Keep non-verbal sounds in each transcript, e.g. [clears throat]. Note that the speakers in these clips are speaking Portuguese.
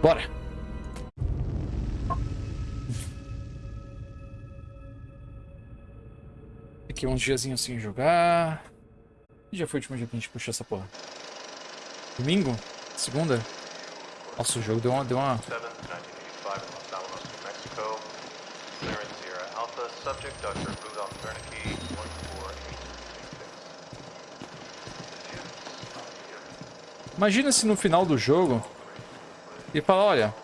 Bora. Aqui uns diazinhos sem jogar. Dia foi o último dia que a gente puxou essa porra? Domingo? Segunda? Nossa, o jogo deu uma... Deu uma... 7th, 1985 in Los Alamos, New Mexico. Clearance Sierra Alpha. Subject Dr. Rudolph Wernicke, 14886. Imagina se no final do jogo ele fala, olha,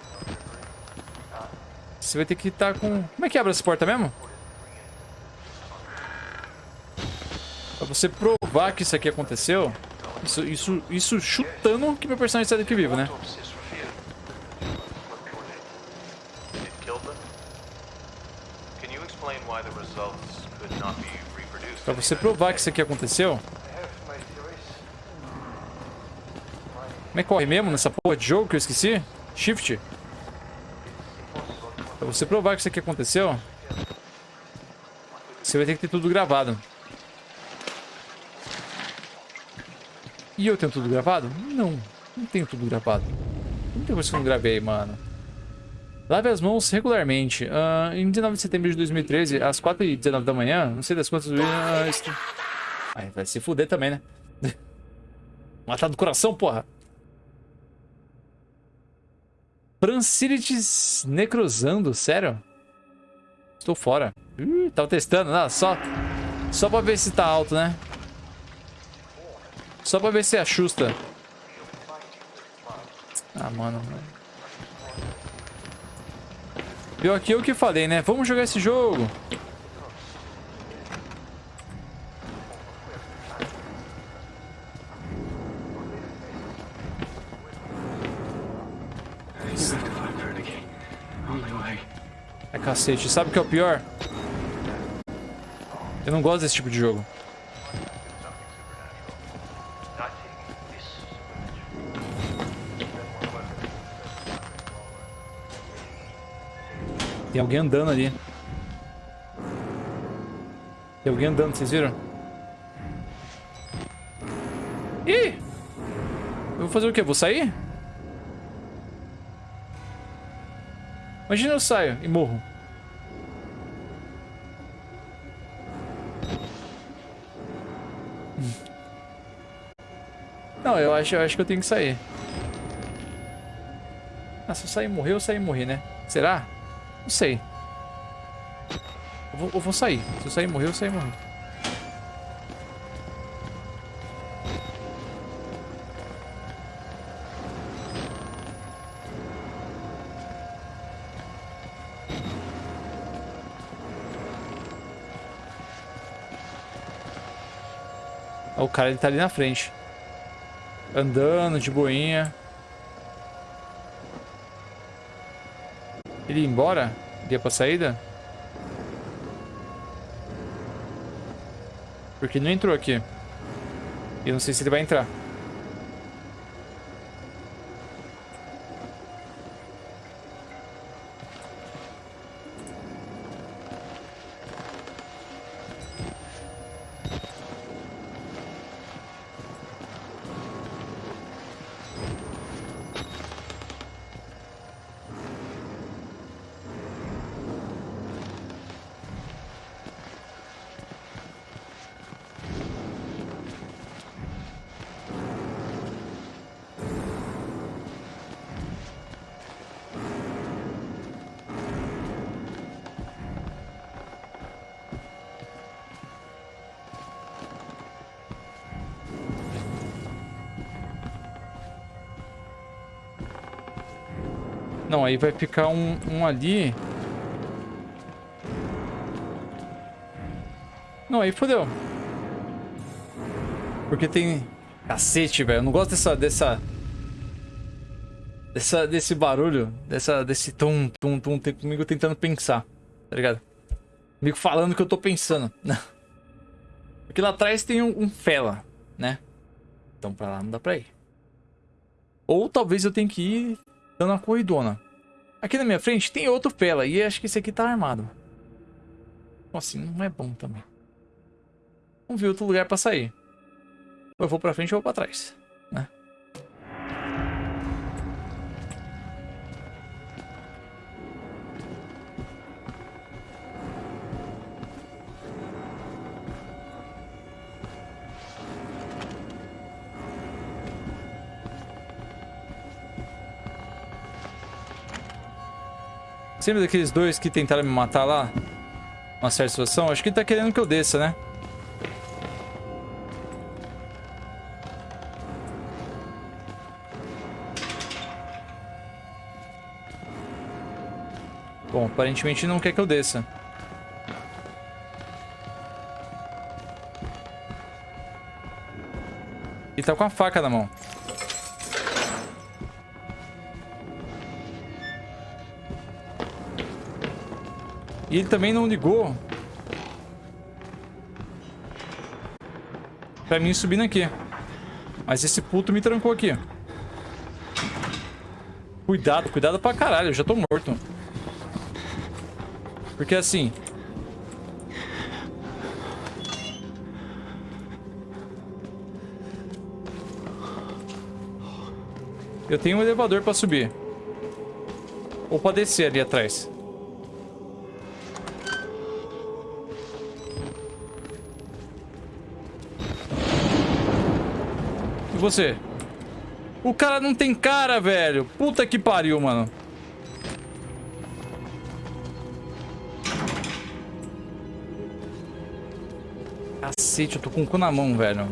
você vai ter que estar com... Como é que abre essa porta mesmo? Pra você provar que isso aqui aconteceu, isso, isso, isso chutando que meu personagem sai daqui vivo, né? Pra você provar que isso aqui aconteceu. Como é que corre mesmo nessa porra de jogo que eu esqueci? Shift. Pra você provar que isso aqui aconteceu, você vai ter que ter tudo gravado. E eu tenho tudo gravado? Não, não tenho tudo gravado. Não tem coisa que eu não gravei, mano. Lave as mãos regularmente. Ah, em 19 de setembro de 2013, às 4h19 da manhã, não sei das quantas... Ah, est- Ai, vai se fuder também, né? [laughs] Matar do coração, porra. Francilites necrosando, sério? Estou fora. Ih, tava testando, não, só, só pra ver se tá alto, né? Só pra ver se ajusta. Ah, mano. Pior que eu que falei, né? Vamos jogar esse jogo. Cacete. Sabe o que é o pior? Eu não gosto desse tipo de jogo. Tem alguém andando ali. Tem alguém andando, vocês viram? Ih! Eu vou fazer o quê? Vou sair? Imagina eu saio e morro. Não, eu acho, eu acho que eu tenho que sair. Ah, se eu sair e morrer, eu sair e morrer, né? Será? Não sei. Eu vou, eu vou sair. Se eu sair e morrer, eu sair e morrer. O cara ele tá ali na frente. Andando de boinha. Ele ia embora? Ia pra saída? Porque não entrou aqui. E eu não sei se ele vai entrar. Aí vai ficar um, um ali. Não, aí fodeu. Porque tem... Cacete, velho. Eu não gosto dessa... Dessa... Dessa, desse barulho. Dessa, desse tum, tum, tum. Tem comigo tentando pensar. Tá ligado? Comigo falando o que eu tô pensando. [laughs] Porque lá atrás tem um, um fela, né? Então pra lá não dá pra ir. Ou talvez eu tenha que ir dando uma corridona. Aqui na minha frente tem outro Pela. E acho que esse aqui tá armado. Assim, não é bom também. Vamos ver outro lugar pra sair. Ou eu vou pra frente ou vou pra trás. Você lembra daqueles dois que tentaram me matar lá? Uma certa situação? Acho que ele tá querendo que eu desça, né? Bom, aparentemente não quer que eu desça. E tá com a faca na mão. E ele também não ligou. Pra mim subindo aqui. Mas esse puto me trancou aqui. Cuidado, cuidado pra caralho. Eu já tô morto. Porque assim... Eu tenho um elevador pra subir. Ou pra descer ali atrás. Você? O cara não tem cara, velho. Puta que pariu, mano. Cacete, eu tô com o cu na mão, velho.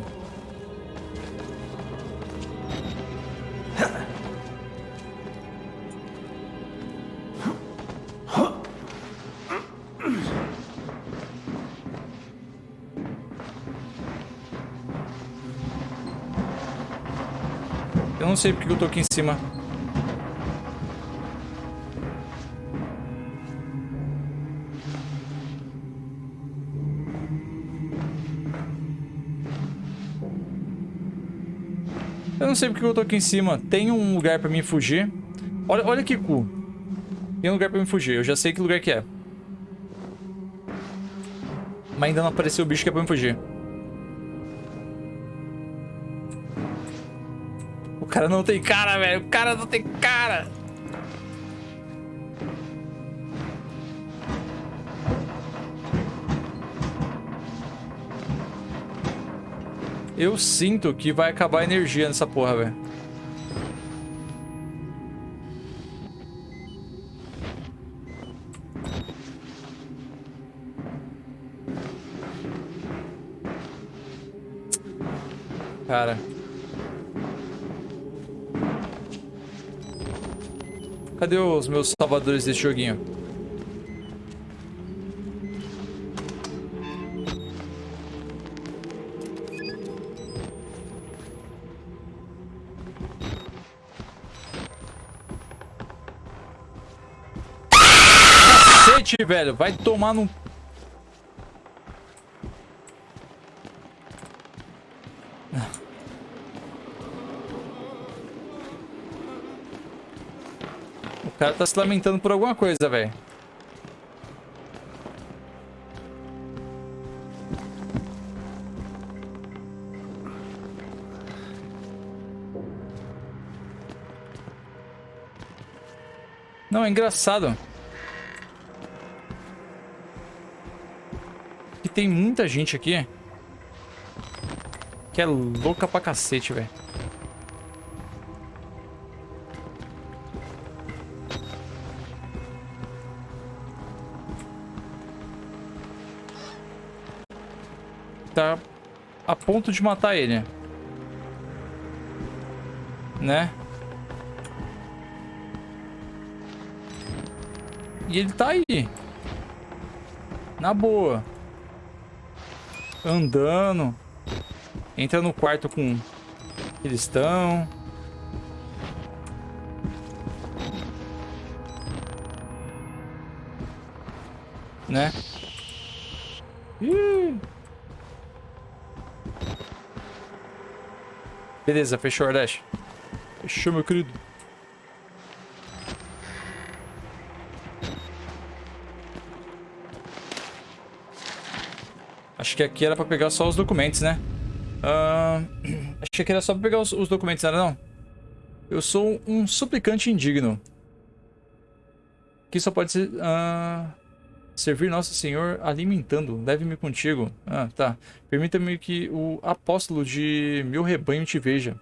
Não sei porque eu tô aqui em cima. Eu não sei porque eu tô aqui em cima. Tem um lugar pra mim fugir. Olha, olha que cu. Tem um lugar pra mim fugir. Eu já sei que lugar que é. Mas ainda não apareceu o bicho que é pra mim fugir. Cara não tem cara, velho. O cara não tem cara. Eu sinto que vai acabar a energia nessa porra, velho. Cara. Cadê os meus salvadores desse joguinho? Cacete, velho. Vai tomar no... cara tá se lamentando por alguma coisa, velho. Não, é engraçado. Que tem muita gente aqui. Que é louca pra cacete, velho. Ponto de matar ele. Né? E ele tá aí. Na boa. Andando. Entra no quarto com... Eles estão... Né? Ih. Beleza, fechou, Ardash. Fechou, meu querido. Acho que aqui era pra pegar só os documentos, né? Uh, [clears throat] acho que aqui era só pra pegar os, os documentos, não era não? Eu sou um suplicante indigno. Que só pode ser... Uh, servir Nosso Senhor alimentando. Leve-me contigo. Ah, tá. Permita-me que o apóstolo de meu rebanho te veja.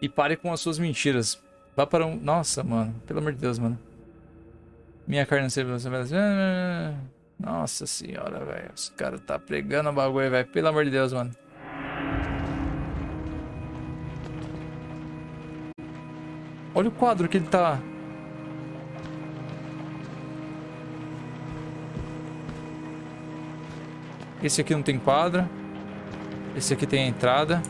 E pare com as suas mentiras. Vá para um... Nossa, mano. Pelo amor de Deus, mano. Minha carne não. Nossa senhora, velho. Os caras tá pregando o bagulho, velho. Pelo amor de Deus, mano. Olha o quadro que ele tá. Esse aqui não tem quadra. Esse aqui tem a entrada.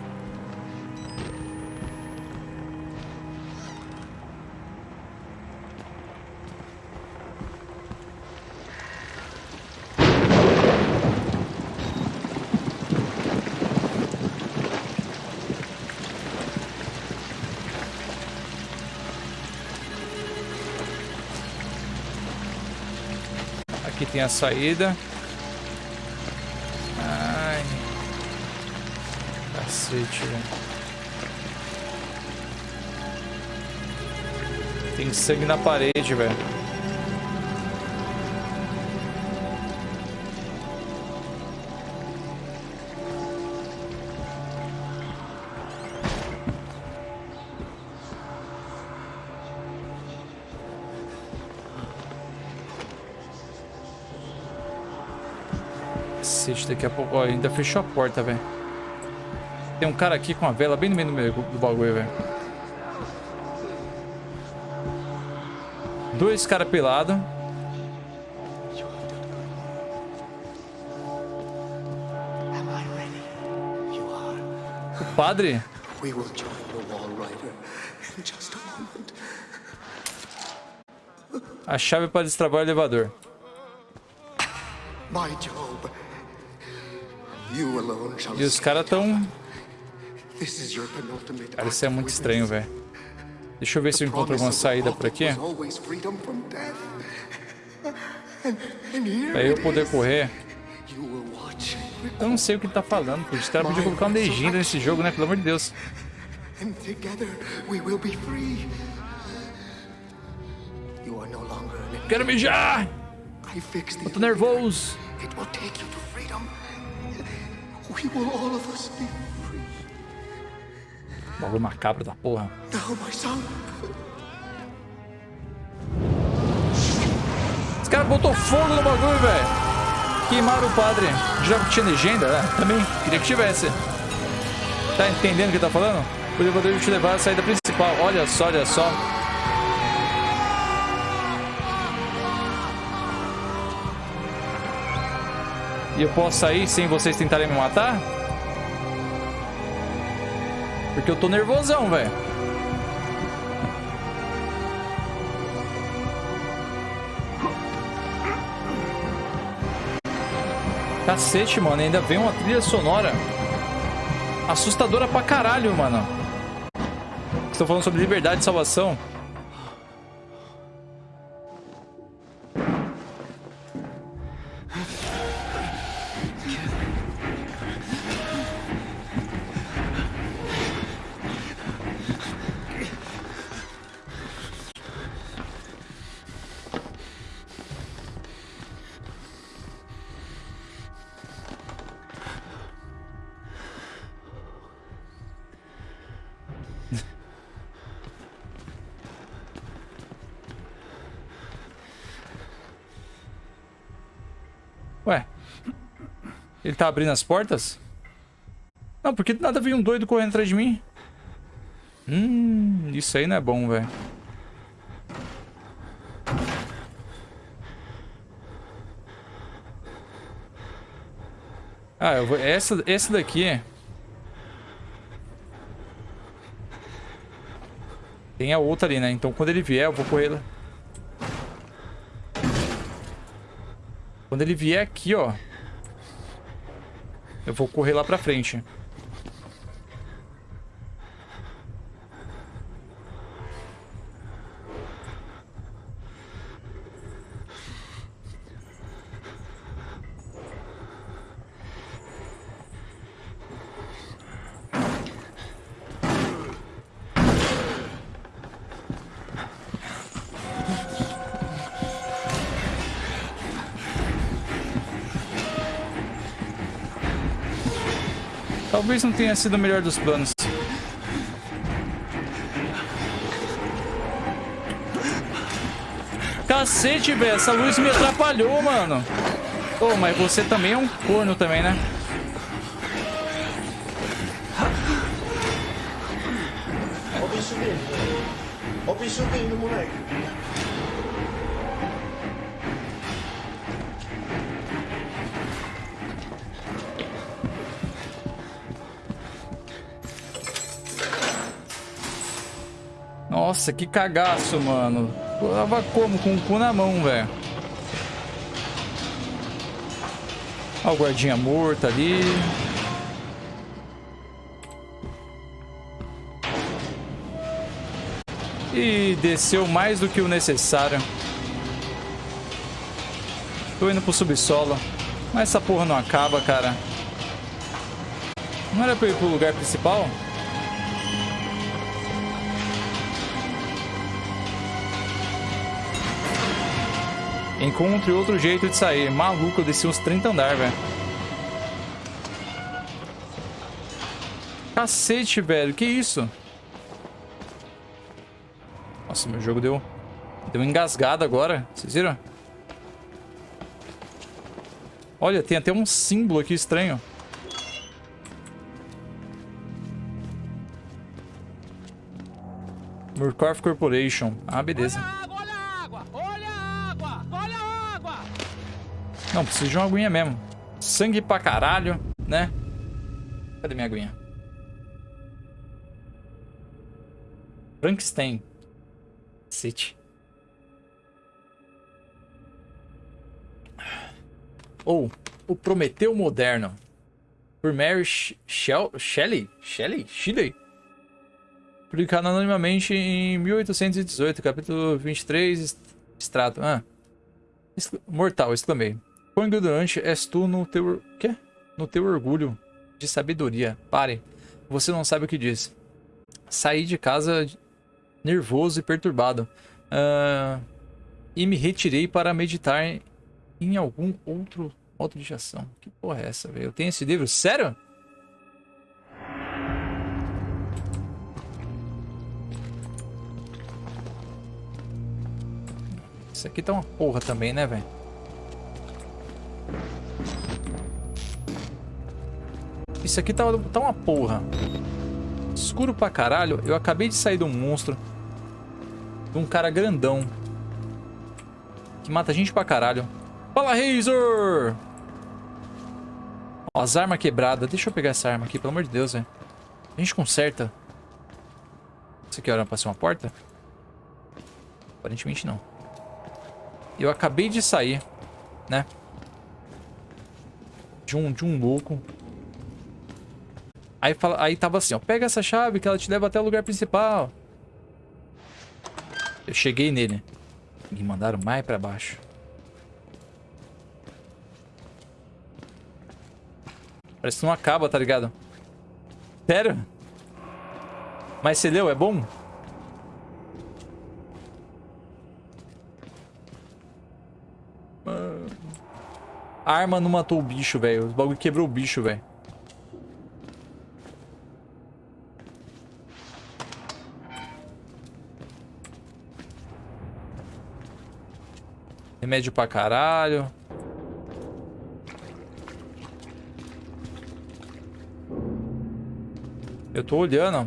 Aqui tem a saída. Cacete, velho. Tem sangue na parede, velho. Cacete, daqui a pouco... Ó, ainda fechou a porta, velho. Tem um cara aqui com a vela bem no meio do, meio do bagulho, velho. Dois caras pelados. O padre. We will join the Wall Rider in just a moment. A chave para destravar o elevador. E os caras tão... Cara, isso é muito estranho, velho. Deixa eu ver se eu encontro alguma saída por aqui. Pra eu poder correr. Eu não sei o que ele tá falando, pô. Os caras podiam colocar uma legenda nesse jogo, né? Pelo amor de Deus. Quero mijar! The Tô nervoso. It will take you to freedom. We will all of us be free. Bagulho macabro da porra. Os caras botou fogo no bagulho, velho. Queimaram o padre. Já que tinha legenda? É, também. Queria que tivesse. Tá entendendo o que ele tá falando? O elevador vai te levar à saída principal. Olha só, olha só. E eu posso sair sem vocês tentarem me matar? Porque eu tô nervosão, velho. Cacete, mano. Ainda vem uma trilha sonora. Assustadora pra caralho, mano. Estou falando sobre liberdade e salvação. Ele tá abrindo as portas? Não, porque do nada veio um doido correndo atrás de mim. Hum, isso aí não é bom, velho. Ah, eu vou... Essa, essa daqui... Tem a outra ali, né? Então quando ele vier, eu vou correr lá. Quando ele vier aqui, ó. Eu vou correr lá pra frente. Talvez não tenha sido o melhor dos planos. Cacete, velho. Essa luz me atrapalhou, mano. Ô, oh, mas você também é um corno também, né? Nossa, que cagaço, mano. Eu tava como? Com o cu na mão, velho. Ó o guardinha morto ali. E desceu mais do que o necessário. Tô indo pro subsolo. Mas essa porra não acaba, cara. Não era pra ir pro lugar principal? Encontre outro jeito de sair. Maluco, eu desci uns 30 andar, velho. Cacete, velho. Que isso? Nossa, meu jogo deu... Deu engasgado agora. Vocês viram? Olha, tem até um símbolo aqui estranho. Murkoff Corporation. Ah, beleza. Não, preciso de uma aguinha mesmo. Sangue pra caralho, né? Cadê minha aguinha? Frankenstein. City. Ou oh, o Prometeu Moderno. Por Mary Shell Shelley? Shelley? Shelley? Publicado anonimamente em 1818, capítulo 23, extrato. Ah. Mortal, exclamei. Quão ignorante és tu no teu... Quê? No teu orgulho de sabedoria. Pare. Você não sabe o que diz. Saí de casa nervoso e perturbado. Uh, e me retirei para meditar em algum outro modo de ação. Que porra é essa, velho? Eu tenho esse livro? Sério? Isso aqui tá uma porra também, né, velho? Isso aqui tá, tá uma porra. Escuro pra caralho. Eu acabei de sair de um monstro. De um cara grandão. Que mata gente pra caralho. Fala, Razor! Ó, as armas quebradas. Deixa eu pegar essa arma aqui, pelo amor de Deus, velho. A gente conserta. Isso aqui era pra ser uma porta? Aparentemente não. Eu acabei de sair, né? De um, de um louco. Aí, fala, aí tava assim, ó. Pega essa chave que ela te leva até o lugar principal. Eu cheguei nele. Me mandaram mais pra baixo. Parece que não acaba, tá ligado? Sério? Mas você leu, é bom? A arma não matou o bicho, velho. Os bagulho quebrou o bicho, velho. Remédio pra caralho. Eu tô olhando.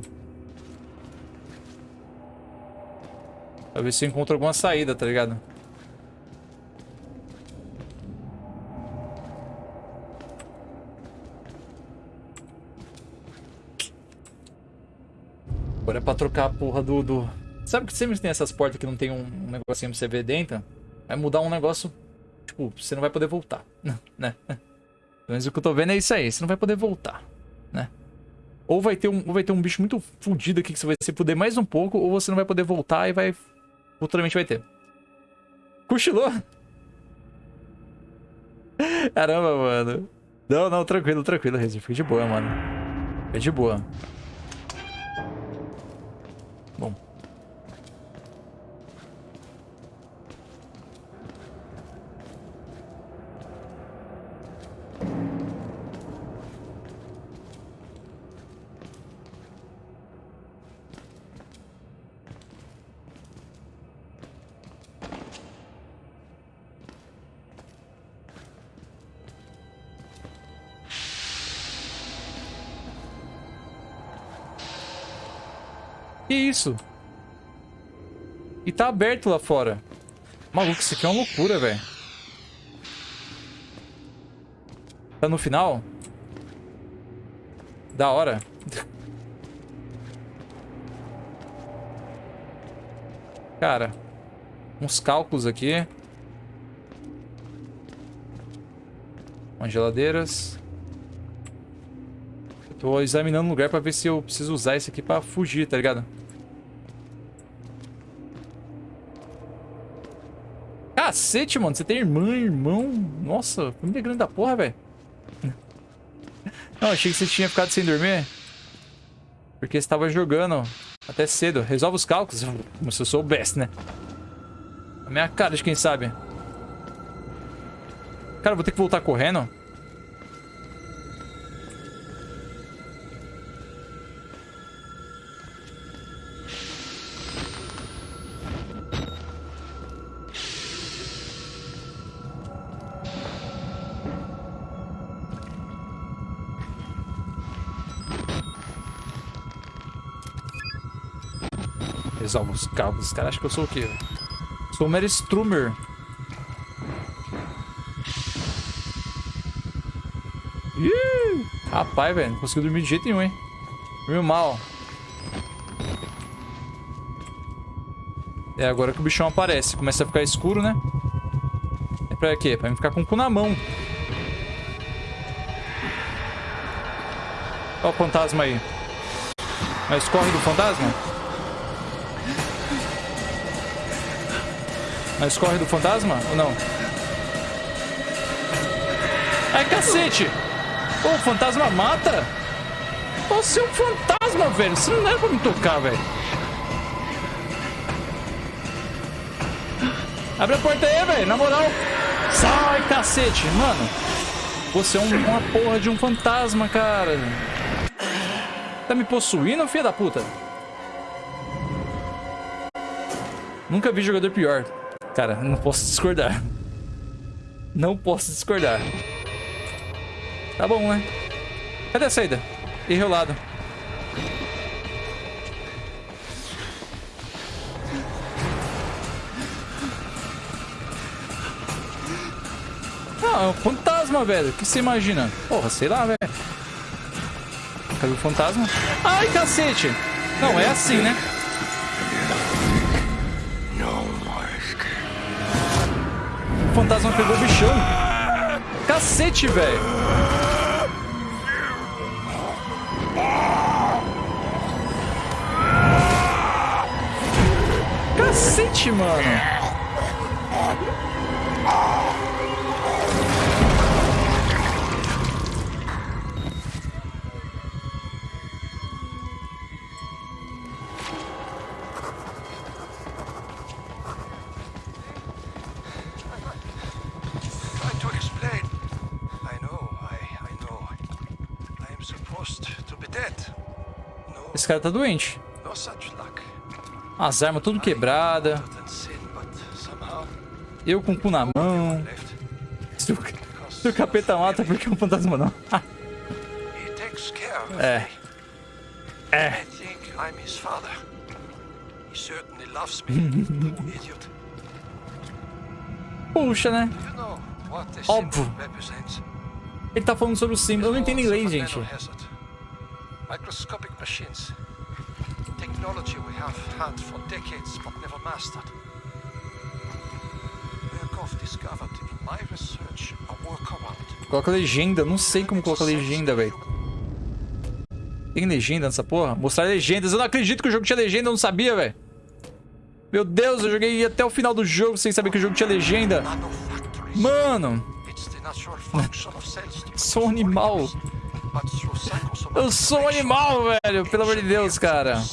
Pra ver se eu encontro alguma saída, tá ligado? Agora é pra trocar a porra do, do... Sabe que sempre tem essas portas que não tem um, negocinho pra você ver dentro? Vai mudar um negócio, tipo, você não vai poder voltar, [laughs] né? Mas o que eu tô vendo é isso aí, você não vai poder voltar, né? Ou vai ter um, vai ter um bicho muito fodido aqui que você vai se poder mais um pouco, ou você não vai poder voltar e vai... Futuramente vai ter. Cochilou? [laughs] Caramba, mano. Não, não, tranquilo, tranquilo, Rezi. Fica de boa, mano. Fica de boa. E tá aberto lá fora. Maluco, isso aqui é uma loucura, velho. Tá no final? Da hora. [laughs] Cara, uns cálculos aqui. Umas geladeiras. Eu tô examinando o lugar pra ver se eu preciso usar isso aqui pra fugir, tá ligado? Cacete, mano. Você tem irmã, irmão. Nossa, família grande da porra, velho. Não, achei que você tinha ficado sem dormir. Porque você tava jogando até cedo. Resolve os cálculos. Como se eu soubesse, né? A minha cara de quem sabe. Cara, vou ter que voltar correndo. Resolve os caras acham que eu sou o quê? Sou o Mary Strummer. Ih, rapaz, velho. Não conseguiu dormir de jeito nenhum, hein? Dormiu mal. É agora que o bichão aparece. Começa a ficar escuro, né? É pra quê? Pra mim ficar com o cu na mão. Olha o fantasma aí. Mas corre do fantasma? Mas corre do fantasma ou não? Ai, cacete! Pô, o fantasma mata? Você é um fantasma, velho. Você não era pra me tocar, velho. Abre a porta aí, velho. Na moral. Sai, cacete. Mano, você é um, uma porra de um fantasma, cara. Tá me possuindo, filha da puta? Nunca vi jogador pior. Cara, não posso discordar. Não posso discordar. Tá bom, né? Cadê a saída? Errei o lado. Ah, é um fantasma, velho. O que você imagina? Porra, sei lá, velho. Cadê o fantasma? Ai, cacete! Não, é assim, né? Fantasma pegou o bichão. Cacete, velho. Cacete, mano. Esse cara tá doente. As armas tudo quebrada. Eu com o cu na mão. Se o, se o capeta mata, por que o fantasma não? [laughs] É. É. [laughs] Puxa, né? Óbvio. Ele tá falando sobre o símbolo. Eu não entendo inglês, gente. Mastered. Coloca legenda. Não sei como colocar legenda, velho. Tem legenda nessa porra? Mostrar legendas. Eu não acredito que o jogo tinha legenda. Eu não sabia, velho. Meu Deus, eu joguei até o final do jogo sem saber que o jogo tinha legenda. Mano, [laughs] sou um animal. Eu sou um animal, velho. Pelo amor de Deus, cara. [laughs]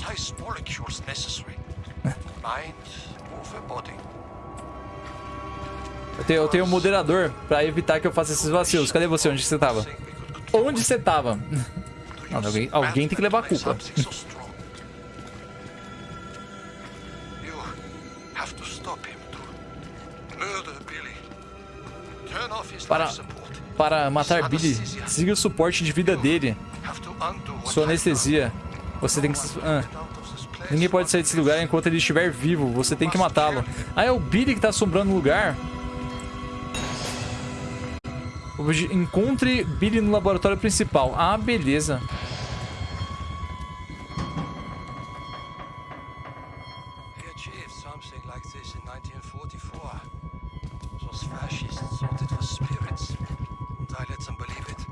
Eu tenho, eu tenho um moderador pra evitar que eu faça esses vacilos. Cadê você? Onde você tava? Onde você tava? [laughs] Não, alguém- alguém tem que levar a culpa. Para-. Para matar Billy, siga o suporte de vida dele. Sua anestesia. Você tem que... Ah, Ninguém pode sair desse lugar enquanto ele estiver vivo. Você tem que matá-lo. Ah, é o Billy que tá assombrando o lugar? Encontre Billy no laboratório principal. Ah, beleza. He achieved something like this in 1944. Those fascists thought it was spirits. And I let them believe it.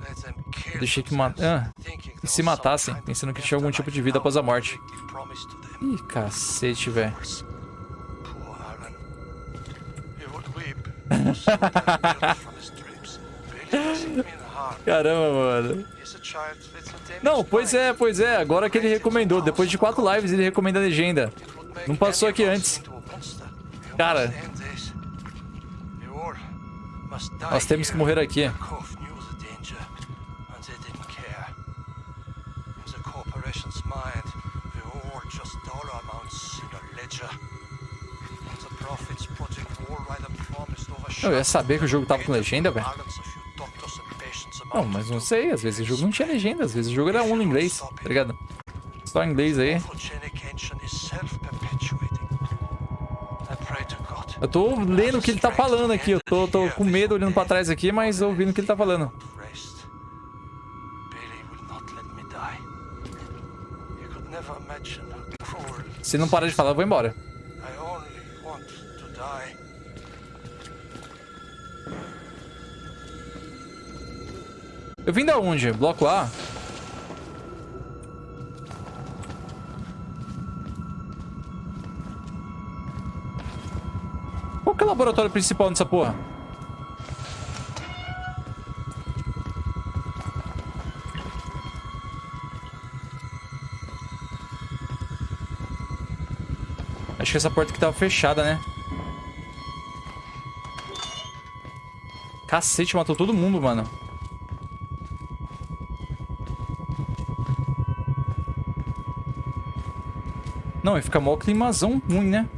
Let them kill Deixei que ma- themselves, ah, e se matassem, pensando que tinha algum tipo de vida após a morte. Ih, cacete, velho. [laughs] Caramba, mano. Não, pois é, pois é. Agora que ele recomendou. Depois de quatro lives, ele recomenda a legenda. Não passou aqui antes. Cara. Nós temos que morrer aqui. Eu ia saber que o jogo tava com legenda, velho. Não, mas não sei. Às vezes o jogo não tinha legenda. Às vezes o jogo era um em inglês, tá ligado? Só em inglês aí. Eu tô lendo o que ele tá falando aqui. Eu tô, tô com medo olhando pra trás aqui, mas ouvindo o que ele tá falando. Se não parar de falar, eu vou embora. Eu vim da onde? Bloco A? Qual que é o laboratório principal dessa porra? Acho que essa porta aqui tava fechada, né? Cacete, matou todo mundo, mano. Não, e fica mó climazão ruim, né?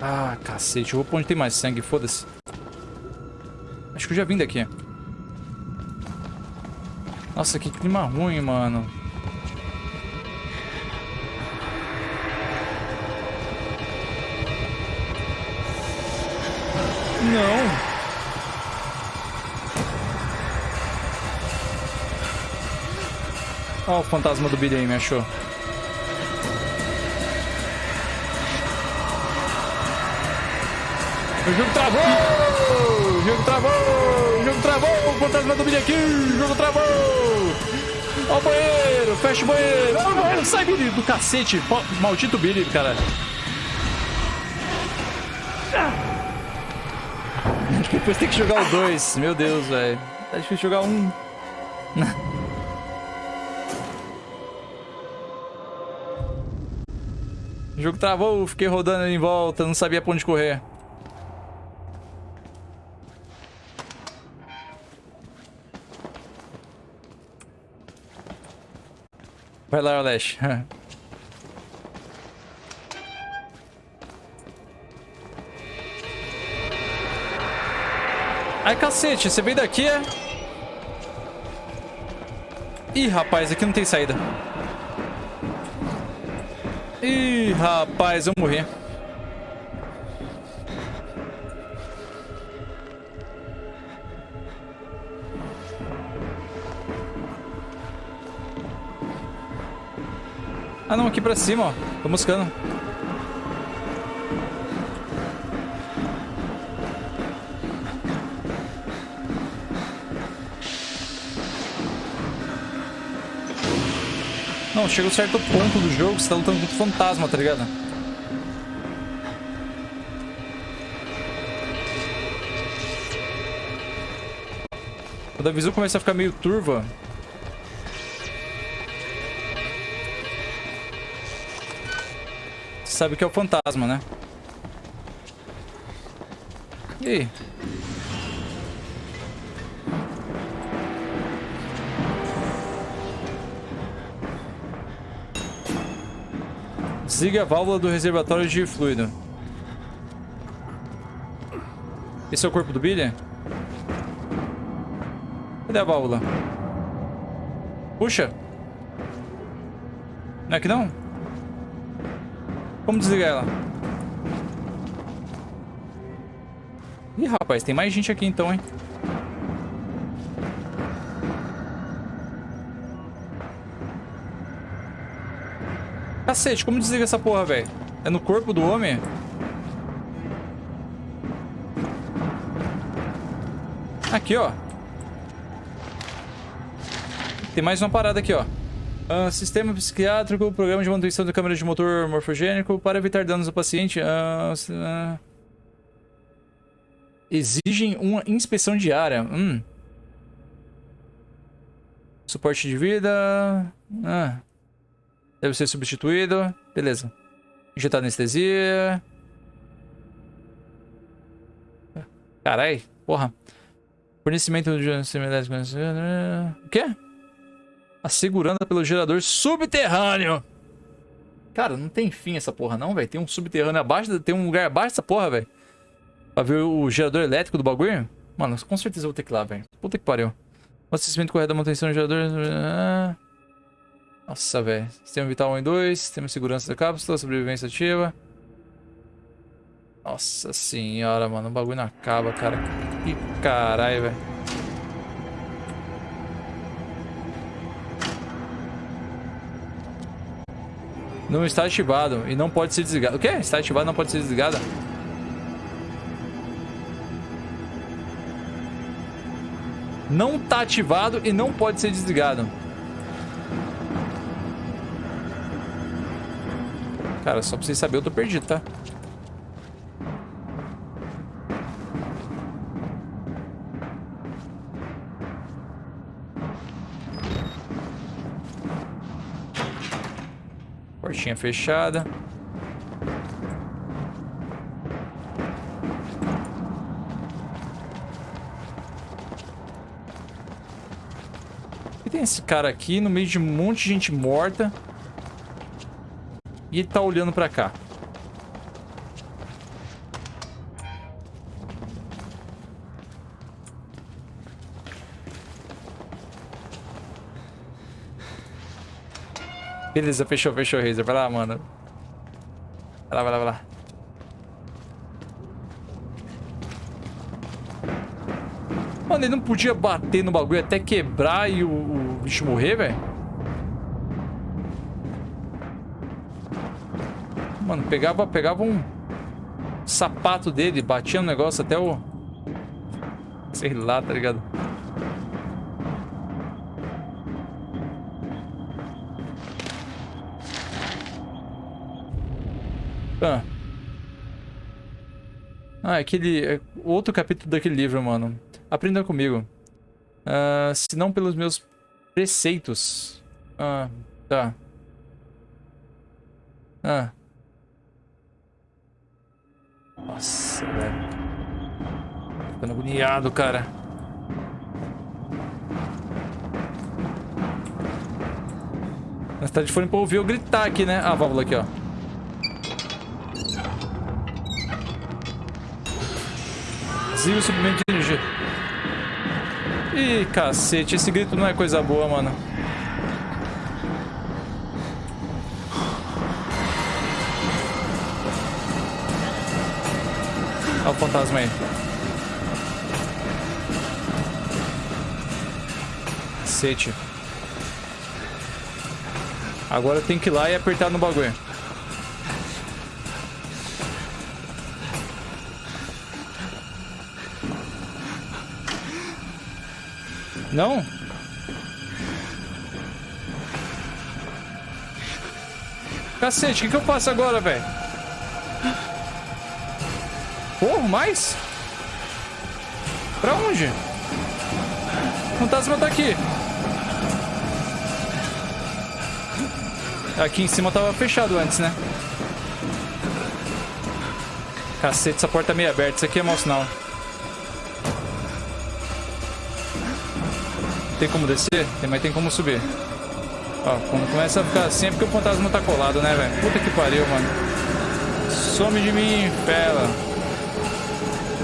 Ah, cacete. Eu vou pra onde tem mais sangue, foda-se. Acho que eu já vim daqui. Nossa, que clima ruim, mano. Não. Ó o fantasma do Billy aí, me achou. O jogo travou! O jogo travou! O jogo travou! O fantasma do Billy aqui! O jogo travou! Ó o banheiro! Fecha o banheiro! O banheiro! Sai, Billy! Do cacete! Maldito Billy, cara! Depois tem que jogar o 2. Meu Deus, velho. Tá difícil jogar um. [laughs] O jogo travou, fiquei rodando em volta, não sabia pra onde correr. Vai lá, Alex. [laughs] Ai, cacete, você veio daqui, é? Ih, rapaz, aqui não tem saída. Ih, rapaz, eu morri. Ah, não, aqui pra cima, ó. Tô buscando. Chega um certo ponto do jogo, você tá lutando contra o fantasma, tá ligado? Quando a visão começa a ficar meio turva. Sabe que é o fantasma, né? E aí? Desliga a válvula do reservatório de fluido. Esse é o corpo do Billy? Cadê a válvula? Puxa. Não é que não? Como desligar ela? Ih, rapaz, tem mais gente aqui então, hein? Cacete, como desliga essa porra, velho? É no corpo do homem? Aqui, ó. Tem mais uma parada aqui, ó. Uh, sistema psiquiátrico, programa de manutenção da câmera de motor morfogênico para evitar danos ao paciente. Uh, uh, exigem uma inspeção diária. Hum. Suporte de vida. Ah. Deve ser substituído. Beleza. Injetar anestesia. Carai, porra. Fornecimento de O quê? Assegurando pelo gerador subterrâneo. Cara, não tem fim essa porra não, velho. Tem um subterrâneo abaixo, tem um lugar abaixo dessa porra, velho. Pra ver o gerador elétrico do bagulho. Mano, com certeza eu vou ter que ir lá, velho. Puta que pariu. Abastecimento correto da manutenção do gerador. Ah. Nossa, velho. Sistema vital 1 e 2. Sistema de segurança da cápsula. Sobrevivência ativa. Nossa senhora, mano. O bagulho não acaba, cara. Que caralho, velho. Não está ativado e não pode ser desligado. O quê? Está ativado não pode ser desligado? Não está ativado e não pode ser desligado. Cara, só pra vocês saberem, eu tô perdido, tá? Portinha fechada. E tem esse cara aqui no meio de um monte de gente morta. E ele tá olhando pra cá. Beleza, fechou, fechou, Razer. Vai lá, mano. Vai lá, vai lá, vai lá. Mano, ele não podia bater no bagulho até quebrar e o, o bicho morrer, velho? Mano, pegava, pegava um sapato dele, batia no negócio até o... Sei lá, tá ligado? Ah. Ah, é aquele... É outro capítulo daquele livro, mano. Aprenda comigo. Uh, se não pelos meus preceitos. Ah, tá. Ah. Nossa, velho. Ficando agoniado, cara. Mas tá de fone pra ouvir eu gritar aqui, né? Ah, a válvula aqui, ó. Desliga o suprimento de energia. Ih, cacete. Esse grito não é coisa boa, mano. Fantasma aí. Cacete. Agora tem que ir lá e apertar no bagulho. Não? Cacete, o que, que eu faço agora, velho? Mais? Pra onde? O fantasma tá aqui. Aqui em cima tava fechado antes, né? Cacete, essa porta é meio aberta. Isso aqui é mau sinal. Tem como descer? Tem, mas tem como subir. Ó, quando começa a ficar assim é porque o fantasma tá colado, né, velho? Puta que pariu, mano. Some de mim, fela.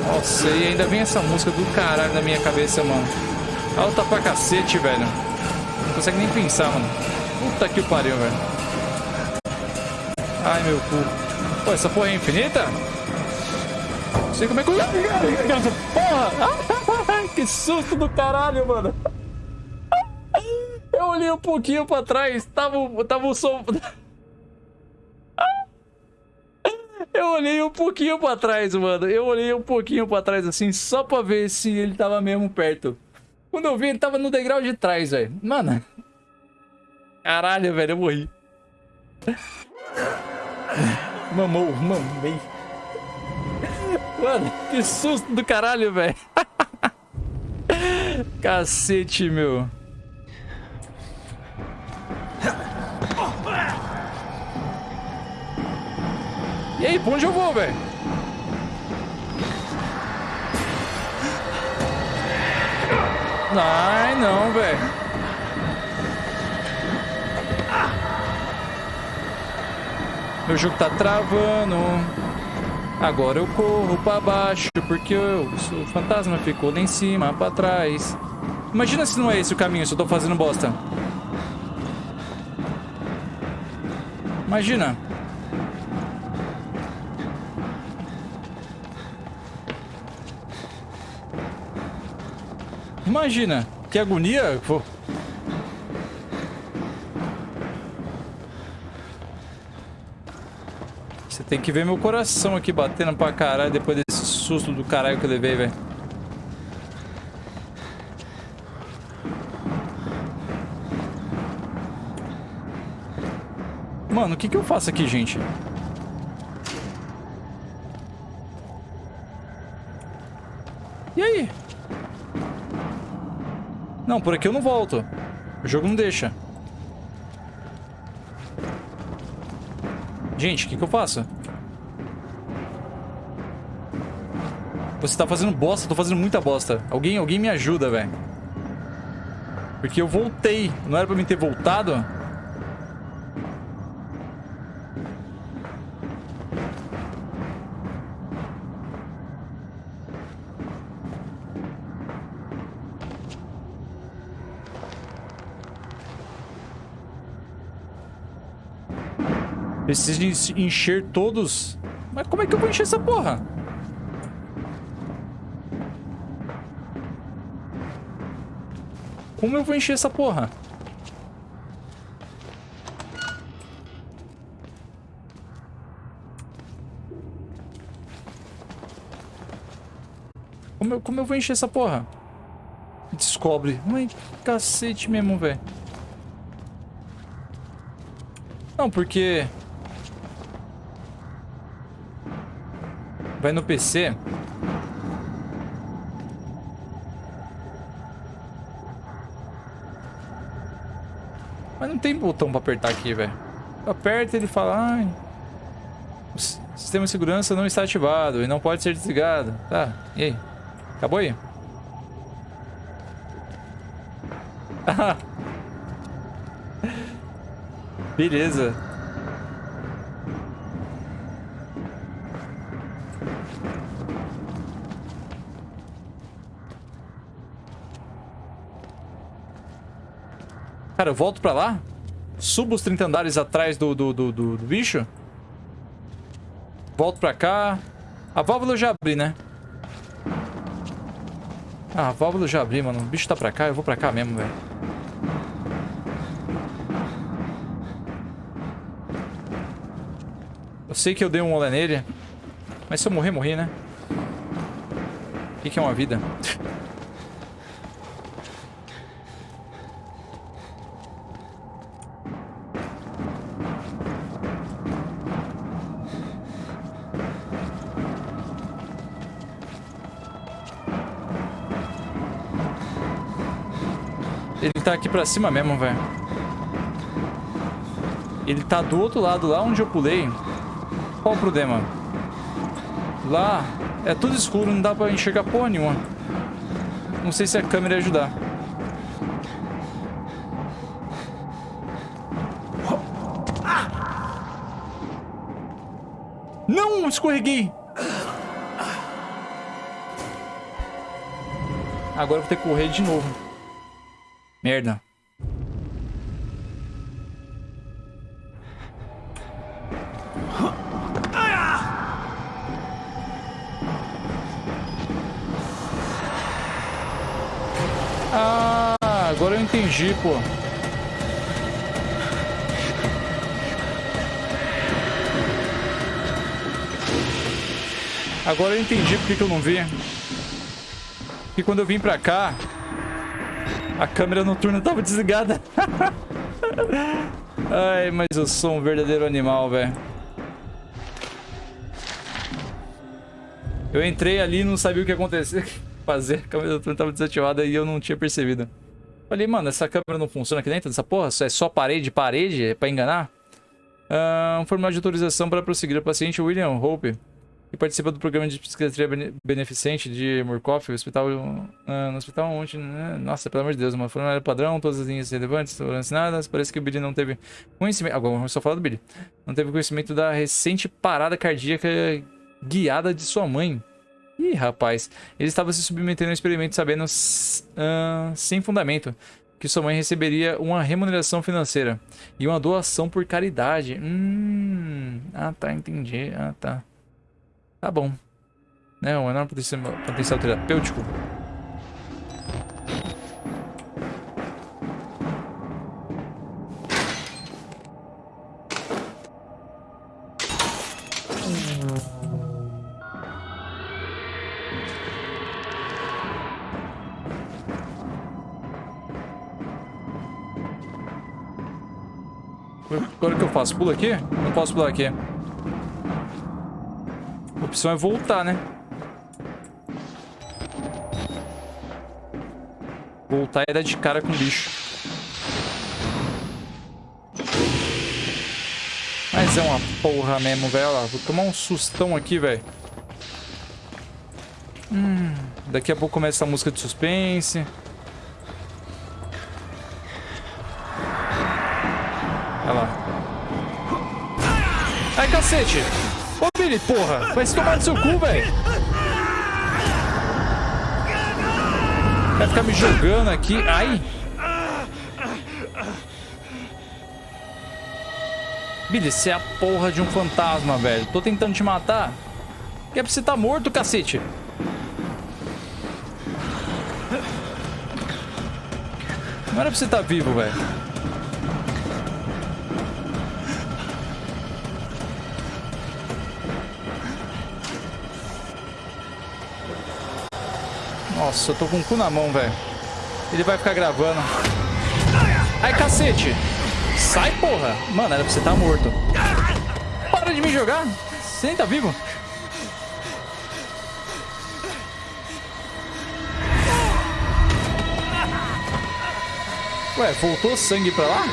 Nossa, e ainda vem essa música do caralho na minha cabeça, mano. Alta pra cacete, velho. Não consegue nem pensar, mano. Puta que pariu, velho. Ai, meu cu. Pô, essa porra é infinita? Não sei como é que... Porra! [laughs] que susto do caralho, mano. Eu olhei um pouquinho pra trás, tava, tava o som... Eu olhei um pouquinho pra trás, mano. Eu olhei um pouquinho pra trás, assim, só pra ver se ele tava mesmo perto. Quando eu vi, ele tava no degrau de trás, velho. Mano. Caralho, velho, eu morri. Mamou, mamei. Mano, que susto do caralho, velho. [laughs] Cacete, meu. E aí, pra onde eu vou, velho? Ai, não, velho. Meu jogo tá travando. Agora eu corro pra baixo porque eu, o fantasma ficou lá em cima, pra trás. Imagina se não é esse o caminho, se eu tô fazendo bosta. Imagina. Imagina, que agonia. Pô. Você tem que ver meu coração aqui batendo pra caralho depois desse susto do caralho que eu levei, velho. Mano, o que que eu faço aqui, gente? E aí? Não, por aqui eu não volto. O jogo não deixa. Gente, o que, que eu faço? Você tá fazendo bosta, eu tô fazendo muita bosta. Alguém, alguém me ajuda, velho. Porque eu voltei. Não era pra mim ter voltado? Preciso encher todos. Mas como é que eu vou encher essa porra? Como eu vou encher essa porra? Como eu, como eu vou encher essa porra? Descobre. Ai, cacete mesmo, velho. Não, porque... Vai no PC. Mas não tem botão pra apertar aqui, velho. Aperta ele fala... Ai, o sistema de segurança não está ativado e não pode ser desligado. Tá, e aí? Acabou aí? [laughs] Beleza. Cara, eu volto pra lá? Subo os 30 andares atrás do, do, do, do, do bicho? Volto pra cá. A válvula eu já abri, né? Ah, a válvula eu já abri, mano. O bicho tá pra cá, eu vou pra cá mesmo, velho. Eu sei que eu dei um olé nele. Mas se eu morrer, morri, né? O que, que é uma vida? [laughs] Ele tá aqui pra cima mesmo, velho. Ele tá do outro lado, lá onde eu pulei. Qual o problema? Lá é tudo escuro, não dá pra enxergar porra nenhuma. Não sei se a câmera ia ajudar. Não, escorreguei. Agora eu vou ter que correr de novo. Merda. Ah, agora eu entendi, pô. Agora eu entendi porque que eu não vi. Porque quando eu vim pra cá, a câmera noturna tava desligada. [laughs] Ai, mas eu sou um verdadeiro animal, velho. Eu entrei ali e não sabia o que acontecer. [laughs] Fazer, a câmera noturna tava desativada e eu não tinha percebido. Falei, mano, essa câmera não funciona aqui dentro dessa porra? É só parede, parede? É pra enganar? Ah, um formulário de autorização para prosseguir. O paciente William Hope que participa do programa de psiquiatria bene- beneficente de Murkoff, hospital, ah, no hospital onde, né? nossa, pelo amor de Deus, uma formulário padrão, todas as linhas relevantes foram assinadas, parece que o Billy não teve conhecimento, agora vamos só falar do Billy, não teve conhecimento da recente parada cardíaca guiada de sua mãe. Ih, rapaz, ele estava se submetendo a um experimento sabendo, ah, sem fundamento, que sua mãe receberia uma remuneração financeira e uma doação por caridade. Hum, ah tá, entendi, ah tá. Tá bom. Né, um enorme potencial, potencial terapêutico. Agora o que eu faço? Pulo aqui? Não posso pular aqui. Opção é voltar, né? Voltar e dar de cara com o bicho. Mas é uma porra mesmo, velho. Vou tomar um sustão aqui, velho. Hum, daqui a pouco começa a música de suspense. Olha lá. Ai, cacete! Billy, porra! Vai se tomar no seu cu, velho! Vai ficar me jogando aqui. Ai! Billy, você é a porra de um fantasma, velho. Tô tentando te matar. Que é pra você tá morto, cacete. Não era pra você tá vivo, velho. Nossa, eu tô com o cu na mão, velho. Ele vai ficar gravando. Ai, cacete! Sai, porra! Mano, era pra você estar morto. Para de me jogar! Você nem tá vivo. Ué, voltou sangue pra lá?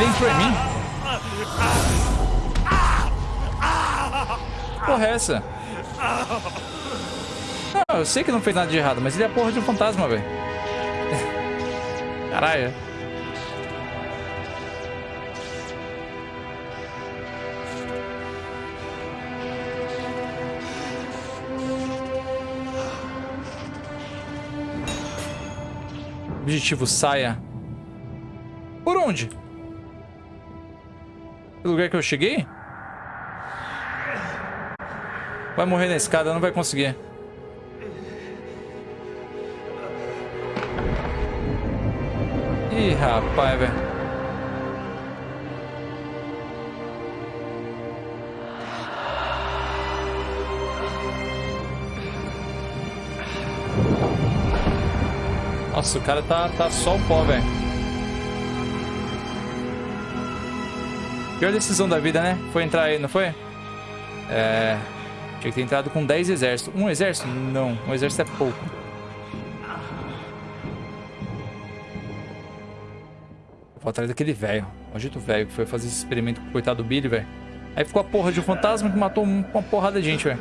Entrou em mim? Porra é essa? Não, eu sei que não fez nada de errado, mas ele é a porra de um fantasma, velho. [laughs] Caralho. Objetivo saia. Por onde? Pelo lugar que eu cheguei? Vai morrer na escada, não vai conseguir. Ih, rapaz, velho. Nossa, o cara tá, tá só o pó, velho. Pior decisão da vida, né? Foi entrar aí, não foi? É... Tinha que ter entrado com 10 exércitos. Um exército? Não. Um exército é pouco. Vou atrás daquele velho. Maldito velho que foi fazer esse experimento com o coitado do Billy, velho. Aí ficou a porra de um fantasma que matou um- uma porrada de gente, velho.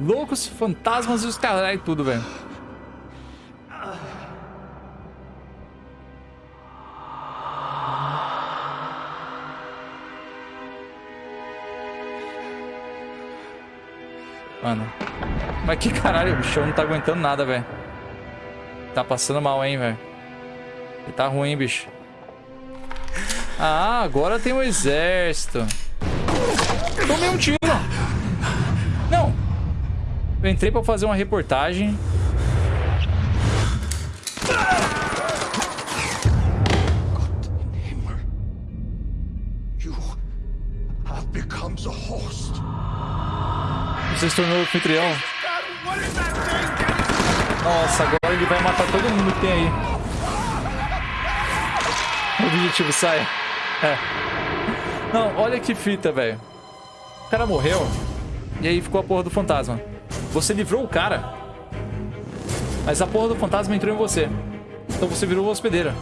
Loucos, fantasmas e os caralho e tudo, velho. Mano. Mas que caralho, o bichão não tá aguentando nada, velho. Tá passando mal, hein, velho. Tá ruim, bicho. Ah, agora tem um exército. Tomei um tiro. Não. Eu entrei pra fazer uma reportagem. Você se tornou anfitrião. Nossa, agora ele vai matar todo mundo que tem aí. Objetivo, sai. É. Não, olha que fita, velho. O cara morreu. E aí ficou a porra do fantasma. Você livrou o cara. Mas a porra do fantasma entrou em você. Então você virou hospedeira.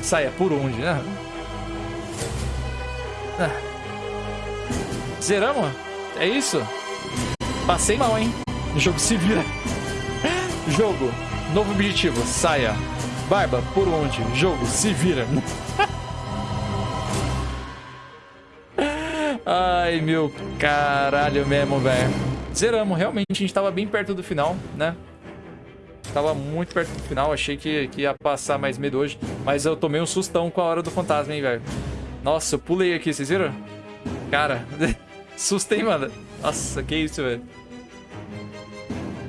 Saia por onde, né? Ah. Zeramos? É isso? Passei mal, hein? O jogo se vira. [laughs] Jogo, novo objetivo, saia. Barba, por onde? Jogo, se vira. [laughs] Ai, meu caralho mesmo, velho. Zeramos, realmente, a gente tava bem perto do final, né? Tava muito perto do final, achei que, que ia passar mais medo hoje. Mas eu tomei um sustão com a hora do fantasma, hein, velho. Nossa, eu pulei aqui, vocês viram? Cara, [laughs] sustei, mano. Nossa, que isso, velho.